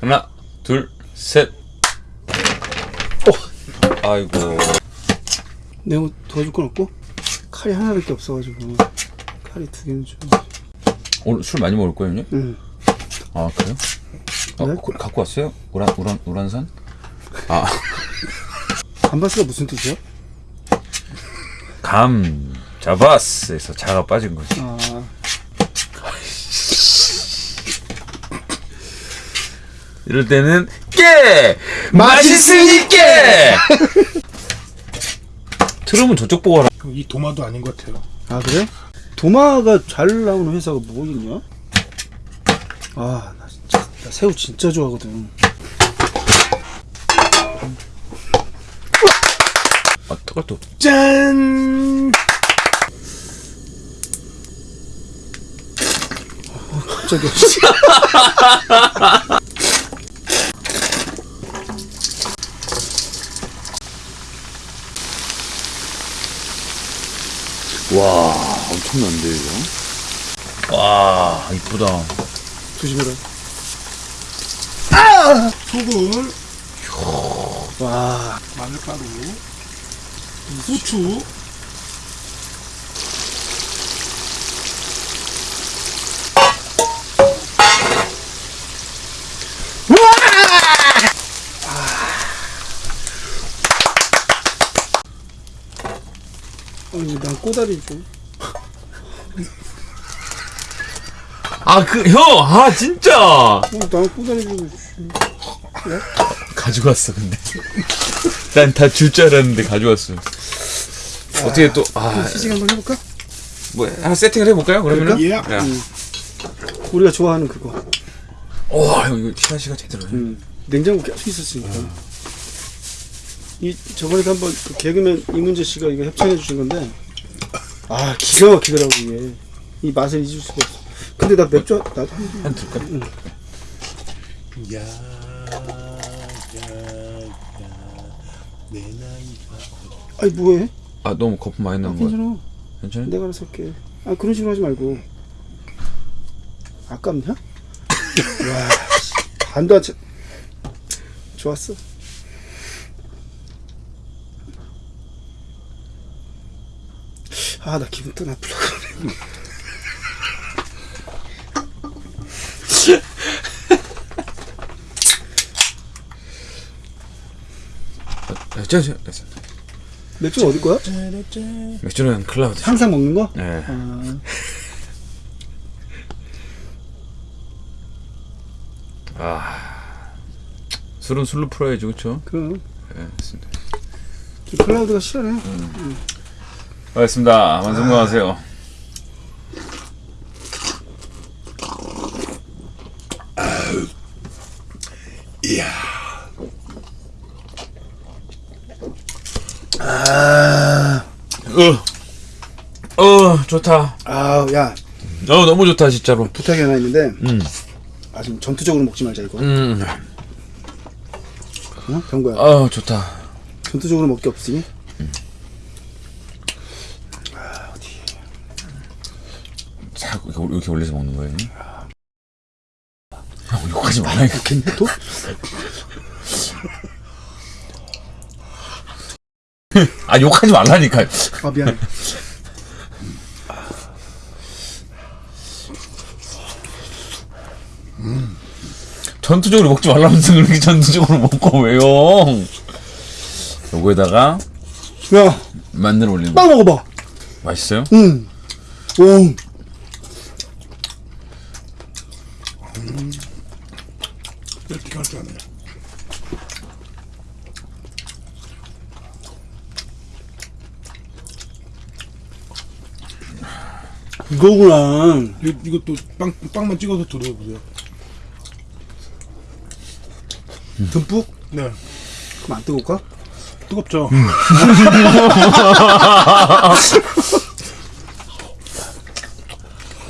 하나, 둘, 셋. 어. 아이고. 내가 뭐 도와줄 건 없고 칼이 하나밖에 없어가지고 칼이 두 개는 좀. 오늘 술 많이 먹을 거예요, 형님? 응. 아, 그래요? 어, 네? 그- 갖고 왔어요? 우란, 우란, 우란산? 아, 감바스가 무슨 뜻이야? 감, 잡았어에서 자가 빠진 거지. 아 이럴 때는 깨! 맛있으니까! 트름은 저쪽 보고 하라. 이 도마도 아닌 것 같아요. 아 그래? 도마가 잘 나오는 회사가 뭐 있냐? 아 나 진짜 나 새우 진짜 좋아하거든. 아, 뜨거, 또. 짠! 갑자기 와, 엄청난데, 이거? 와, 이쁘다. 조심해라. 소금, 와 마늘가루, 후추, 아니 난 꼬다리 좀. 아, 그, 형! 아, 진짜! 어, 난 꼬다리 좀. 가져왔어, 근데. 난 다 줄 줄 알았는데 가져왔어. 어떻게 또, 아, 시식 한번 해볼까? 뭐, 하나 세팅을 해볼까요, 그러면은? 예. 야. 우리가 좋아하는 그거. 와, 형, 이거 시간시가 제대로네. 음. 냉장고 계속 있었으니까. 이 저번에도 한번 그 개그맨 이문재 씨가 이거 협찬해 주신 건데 아 기가 막히더라고 이게 이 맛을 잊을 수가 없어. 근데 나 맥주 한- 나도 한한 들까? 야, 야, 야, 내 나이가. 아니 뭐해? 아, 너무 거품 많이 아, 나는 거야. 괜찮아. 괜찮아? 내가 알아서 할게. 아 그런 식으로 하지 말고. 아깝냐? 와 씨, 반도 안 차. 좋았어. 아 나 기분 또. 아, 저, 저, 됐어. 맥주 어디 거야? 맥주는 클라우드. 항상 먹는 거? 네. 아, 아. 술은 술로 풀어야지, 그쵸? 그럼 네, 됐습니다. 저 클라우드가 싫어해. 알겠습니다. 완성하세요. 아, 어, 어, 좋다. 아, 야 어, 너무 좋다, 진짜로. 부탁이 하나 있는데, 음, 아좀 전투적으로 먹지 말자 이거. 음, 어? 병거야. 어, 좋다. 전투적으로 먹기 없으니? 자, 이렇게, 올려서 먹는 거예요? 형, 욕하지 말라니까. 또? 아, 욕하지 말라니까. 아 미안해. 전투적으로 먹지 말라면서 그렇게 전투적으로 먹고 왜요? 요거에다가 야, 마늘 올리는 거. 빵 먹어봐. 맛있어요? 응. 오. 이렇게 할 줄 아네. 이거구나. 이, 이것도 빵, 빵만 찍어서 들어보세요. 듬뿍? 네. 그럼 안 뜨거울까? 뜨겁죠?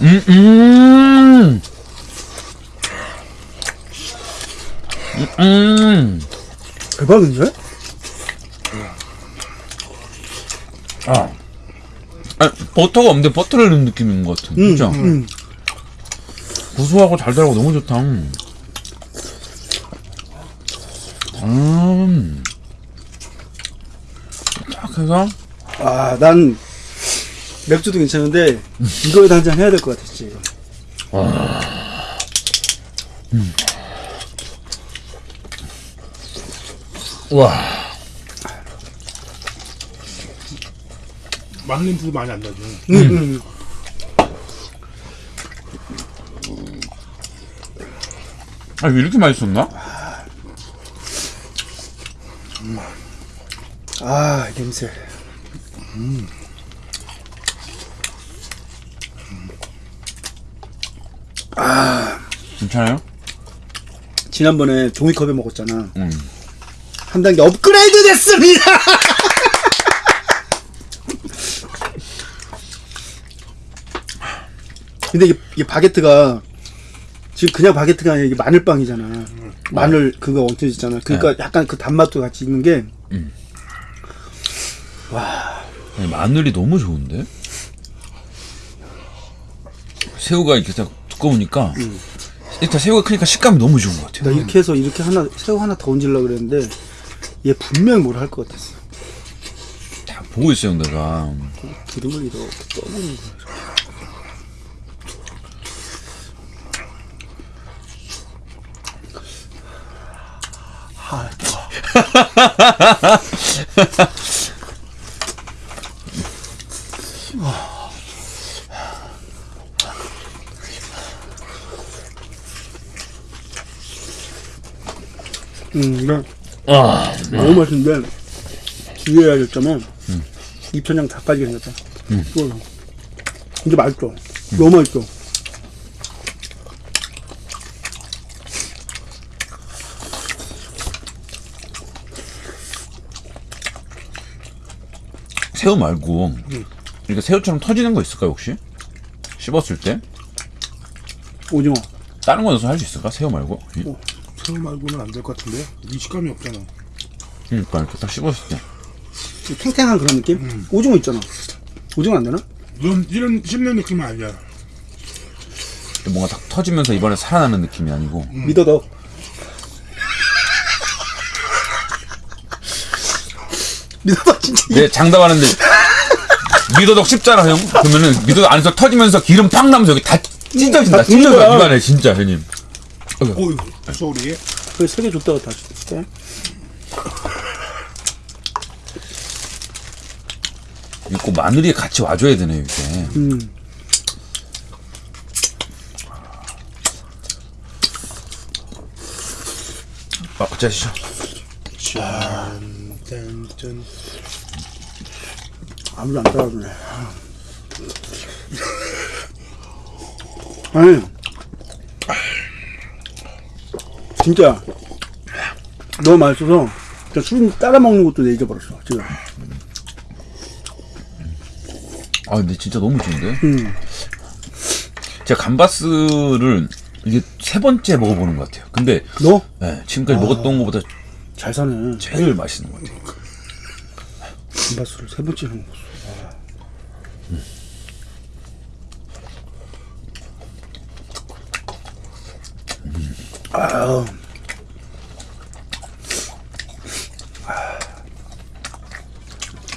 음, 음. 음, 음. 대박인데? 아. 아, 버터가 없는데 버터를 넣은 느낌인 것 같은. 응. 그죠? 응. 구수하고 달달하고 너무 좋다. 음. 음. 딱 해서 아, 난 맥주도 괜찮은데 이거에다 한잔 해야 될 것 같아, 진짜 이 거. 와. 마늘 냄새도 많이 안 나죠. 음. 음. 아, 이렇게 맛있었나? 아, 냄새. 괜찮아요? 지난번에 종이컵에 먹었잖아. 음. 한 단계 업그레이드 됐습니다. 근데 이게, 이게 바게트가 지금 그냥 바게트가 아니라 이게 마늘빵이잖아. 마늘 그거 얹혀있잖아. 그러니까 약간 그 단맛도 같이 있는 게 아니, 마늘이 너무 좋은데? 새우가 이렇게 딱 두꺼우니까 일단 새우가 크니까 식감이 너무 좋은 것 같아요. 나 이렇게 해서 이렇게 하나 새우 하나 더 얹으려고 그랬는데 얘 분명 뭘 할 것 같았어. 다 보고 있어요, 내가. 기름을 이렇게 떠보는 거야. 아, 음, 이거 아, 너무 맛있는데 주의해야 될 점은 입천장 다 빠지게 생겼다. 음. 근데 맛있어. 너무 맛있어. 새우 말고 이렇게 새우처럼 터지는 거 있을까요, 혹시? 씹었을 때? 오징어. 다른 거 넣어서 할 수 있을까? 새우 말고? 어. 새우 말고는 안 될 것 같은데. 이 식감이 없잖아. 그러니까 이렇게 딱 씹었을 때. 탱탱한 그런 느낌? 오징어 있잖아. 오징어 안 되나? 이런 이런 씹는 느낌은 아니야. 뭔가 딱 터지면서 이번에 살아나는 느낌이 아니고 믿어도. 믿어도 진짜. 내 장담하는데 미더덕 씹잖아 형 그러면은 미더덕 안에서 터지면서 기름 팍 나면서 여기 다 찢어진다 다 죽는 찢어져. 입안에 진짜 형님 어이 소리. 그세개 줬다가 다시 줄게. 이거 꼭 마늘이 같이 와줘야 되네 이게 음. 아 어쩌시죠 짠 짠 짠. 아무도 안 따라주네. 아니. 진짜. 너무 맛있어서. 그냥 술 따라 먹는 것도 내 잊어버렸어, 지금. 아 근데 진짜 너무 좋은데 음. 제가 감바스를 이게 세 번째 먹어보는 것 같아요 근데 너? 네, 지금까지 먹었던 것보다 잘 사네. 제일 맛있는 것 같아요 감바스를 세 번째 먹었어. 아,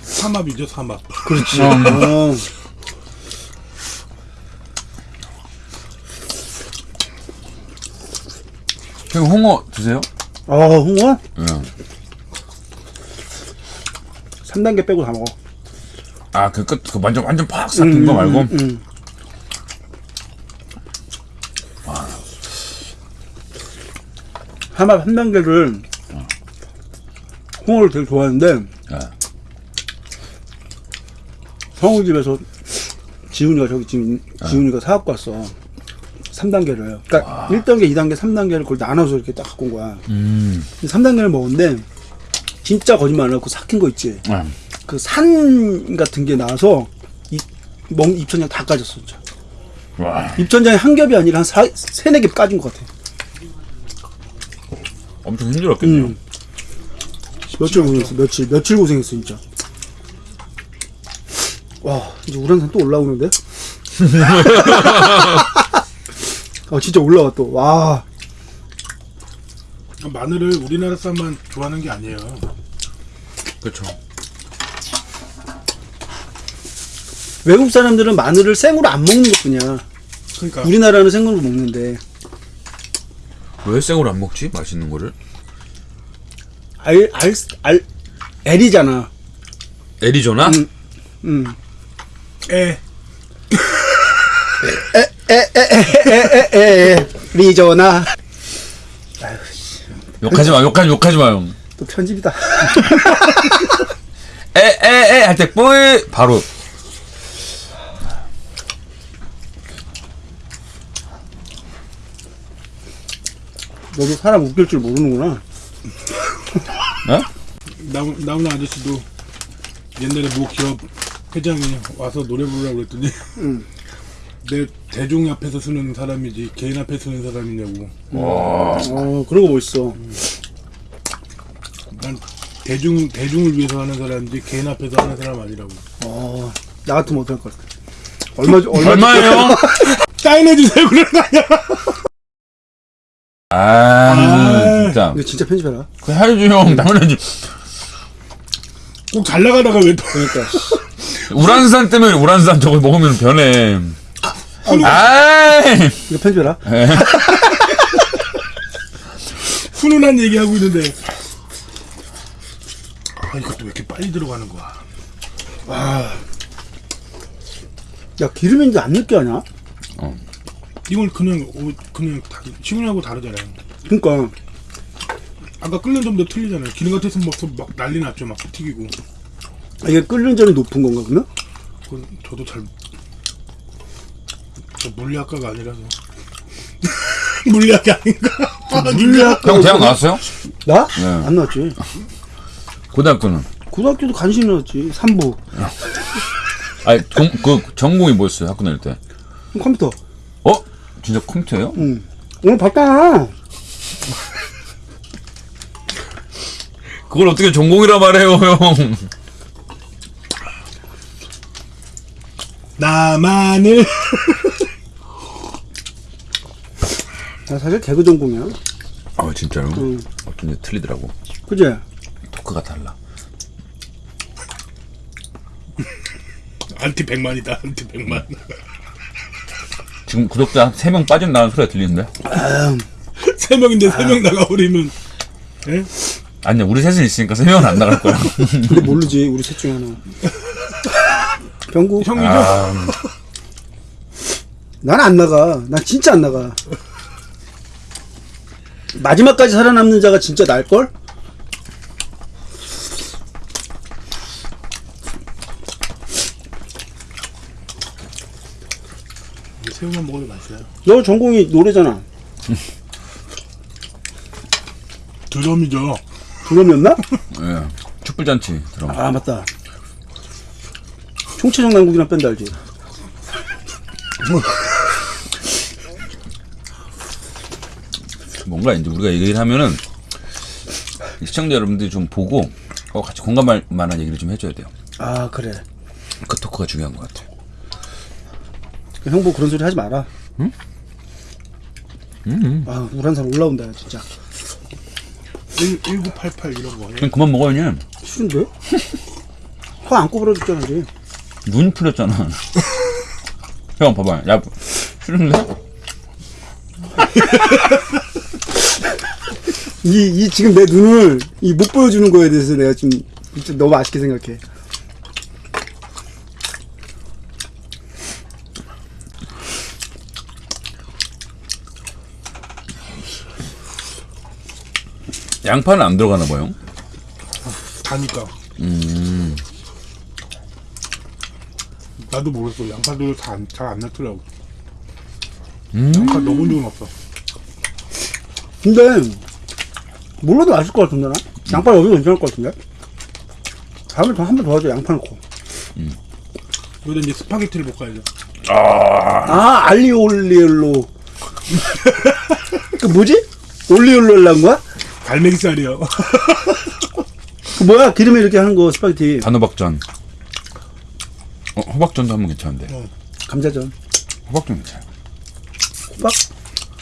삼합이죠 삼합. 그렇지. 어. 형 홍어 드세요? 아, 홍어? 응. 3단계 빼고 다 먹어. 아그 끝 그 완전 완전 팍 삭힌 거 말고 음. 하마 3단계를 홍어를 되게 좋아하는데 네. 성우 집에서 지훈이가 저기 지금 지훈이가 사갖고 왔어. 3단계를. 그러니까 1단계, 2단계, 3단계를 그걸 나눠서 이렇게 딱 갖고 온 거야. 음 3단계를 먹었는데 진짜 거짓말 안 하고 삭힌 거 있지. 네. 그산 같은 게 나와서 입, 먹, 입천장 다 까졌어, 진짜. 와 입천장이 한 겹이 아니라 한 사, 세네 개 까진 것 같아. 엄청 힘들었겠네요 음. 며칠 고생했어, 며칠, 며칠 고생했어, 진짜. 와, 이제 우란산 또 올라오는데? 아, 진짜 올라와, 또. 와. 마늘을 우리나라 사람만 좋아하는 게 아니에요. 그렇죠. 외국 사람들은 마늘을 생으로 안 먹는 것뿐이야. 그러니까 우리나라는 생으로 먹는데 왜 생으로 안 먹지? 맛있는 거를? 알 알알 L이잖아. 애리조나? 음. 음. 에 에 에 에 에에 리조나 욕하지 마, 욕하지, 욕하지 마요. 또 편집이다. 에 에 에 할 때 뿌이 바로 너도 사람 웃길 줄 모르는구나. 어? 나오는 아저씨도 옛날에 모 기업 회장이 와서 노래 부르라고 그랬더니 음. 내 대중 앞에서 쓰는 사람이지 개인 앞에 쓰는 사람이냐고 어 그런 거 멋있어. 난 대중 대중을 위해서 하는 사람이지 개인 앞에서 하는 사람 아니라고 어 나 같으면 어떨 것 같아. 얼마 얼마예요? 사인해 주세요 그런 거 아니야 아, 진짜. 이거 진짜 편집해라. 그 해야지 형, 당연하지. 꼭 잘 나가다가 왜 또 그러니까 우란산 때문에 우란산 저거 먹으면 변해. 아이! 이거 편집해라. 훈훈한 얘기하고 있는데 아 이것도 왜 이렇게 빨리 들어가는 거야 야 기름인지 안 느껴하냐? 이걸 그냥 어, 그냥 다, 시그널하고 다르잖아요 그러니까 아까 끓는 점도 틀리잖아요 기름 같았으면 막, 막 난리 났죠 막 튀기고 이게 끓는 점이 높은 건가 그러면? 그건 저도 잘 저 물리학과가 아니라서 물리학이 아닌가 물리학 형 대학 나왔어요? 나? 네. 안 나왔지. 고등학교는? 고등학교도 간신히 나왔지. 3부 아니, 전, 그, 전공이 뭐였어요? 학교 다닐 때? 컴퓨터. 어? 진짜 컴퓨터예요? 응. 오늘 봤잖아. 그걸 어떻게 전공이라 말해요, 형? 나만을 나 사실 개그 전공이야. 아, 진짜로? 응. 어쩐지 틀리더라고. 그지? 토크가 달라. 안티 100만이다 안티 100만 지금 구독자 한 3명 빠진다는 소리가 들리는데? 세 명인데 세 명 나가버리면 예? 아니야, 우리 셋은 있으니까 3명은 안 나갈 거야. 근데 모르지. 우리 셋 중에 하나. 병구. 형이죠? 아, 난 안 나가. 난 진짜 안 나가. 마지막까지 살아남는 자가 진짜 날걸? 새우만 먹어도 맛있어요 너 전공이 노래잖아. 드럼이죠 드럼이었나? 예. 촛불잔치 들어. 아, 맞다. 총체적 난국이란 밴드 알지? 뭔가 이제 우리가 얘기를 하면은 시청자 여러분들이 좀 보고 어, 같이 공감할 만한 얘기를 좀 해줘야 돼요. 아, 그래. 그 토크가 중요한 것 같아요. 형보 그런 소리 하지 마라. 응? 아, 우란산 올라온다, 진짜. 1, 1988 이런 거 그냥 그만 먹어요, 그냥. 싫은데? 코안 꼬부러졌잖아, 이제. 눈 풀렸잖아. 형, 봐봐. 야, 싫은데? 이, 이 지금 내 눈을 이 못 보여주는 거에 대해서 내가 지금 진짜 너무 아쉽게 생각해. 양파는 안 들어가나 봐요. 다니까 음. 나도 모르겠어 양파도 잘안 넣더라고 음. 양파 너무 좋은 없어 근데 몰라도 맛있을 것 같은데 나? 양파 여기도 괜찮을 것 같은데? 다음에 더 한 번 더 하자 양파 넣고 여기다 이제 스파게티를 볶아야죠 아 알리올리올로 그 뭐지? 올리올로 한 거야? 갈매기살이요 그 뭐야 기름에 이렇게 하는 거 스파게티 단호박전. 어, 호박전도 하면 괜찮은데. 감자전 호박전 괜찮아요. 호박?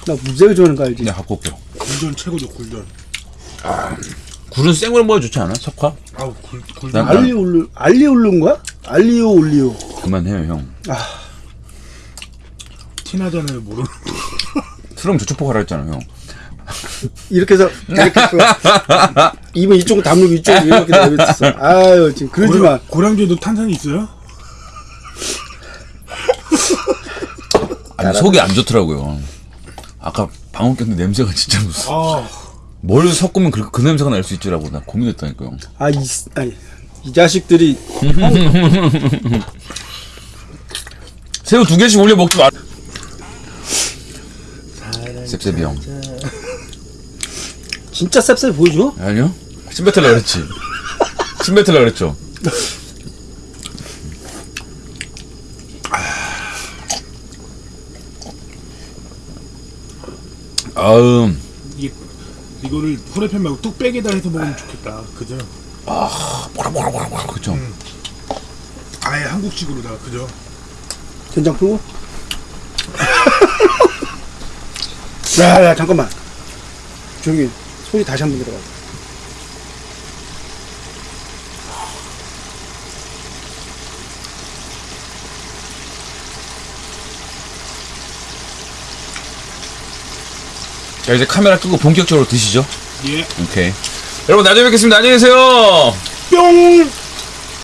나 무지하게 좋아하는 거 알지? 내가 갖고 올게요. 굴전 최고죠 굴전 굴은 생으로 먹어 좋지 않아? 석화? 아우 굴 굴. 난- 알리 올리 알리 올린 거야? 알리오 올리오. 그만해요 형. 티나잖아요 모르는. 트럼 저쪽 포가라 했잖아 형. 이렇게 해서 이렇게 해서 입은 이쪽 다물고 이쪽 이렇게 내뱉었어. 아유 지금 그러지 마. 고량주에도 탄산이 있어요? 아니 속이 안 좋더라고요. 아까 방금 꼈는데 냄새가 진짜 무서워. 아뭘 섞으면 그, 그 냄새가 날 수 있지라고 나 고민했다니까요. 아이 아이 이 자식들이 새우 두 개씩 올려 먹지 마. 셉셉이 형. 진짜 쌉쌉 보여줘? 아니요? 침 뱉으려 그랬지. 침 뱉으려 그랬죠. 아음 이게 이거를 후라이팬 말고 뚝배기에다 해서 먹으면 좋겠다. 그죠? 뭐라 뭐라 뭐라 뭐라 그죠. 아예 한국식으로다. 그죠? 된장 풀고. 야 야 잠깐만. 조용히 소리 다시 한번 들어가. 자 이제 카메라 끄고 본격적으로 드시죠. 예. 오케이. 여러분 나중에 뵙겠습니다. 안녕히 계세요. 뿅.